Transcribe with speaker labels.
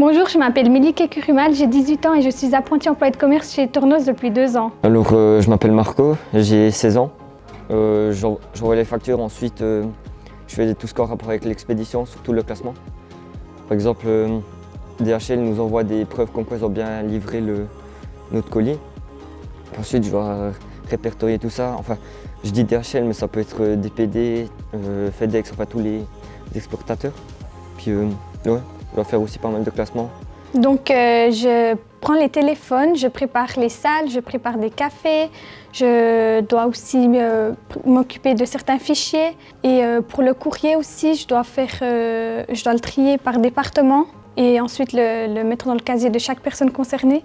Speaker 1: Bonjour, je m'appelle Mélique Kurumal, j'ai 18 ans et je suis apprentie employée de commerce chez Tournos depuis deux ans.
Speaker 2: Alors, euh, je m'appelle Marco, j'ai 16 ans. Euh, J'envoie les factures, ensuite euh, je fais tout ce qui a rapport avec l'expédition, surtout le classement. Par exemple, DHL nous envoie des preuves comme quoi ils ont bien livré le, notre colis. Ensuite, je dois répertorier tout ça. Enfin, je dis DHL, mais ça peut être DPD, FedEx, enfin tous les exportateurs. Puis, je dois faire aussi pas mal de classements.
Speaker 1: Donc euh, je prends les téléphones, je prépare les salles, je prépare des cafés, je dois aussi euh, m'occuper de certains fichiers et euh, pour le courrier aussi, je dois, faire, je dois le trier par département et ensuite le mettre dans le casier de chaque personne concernée.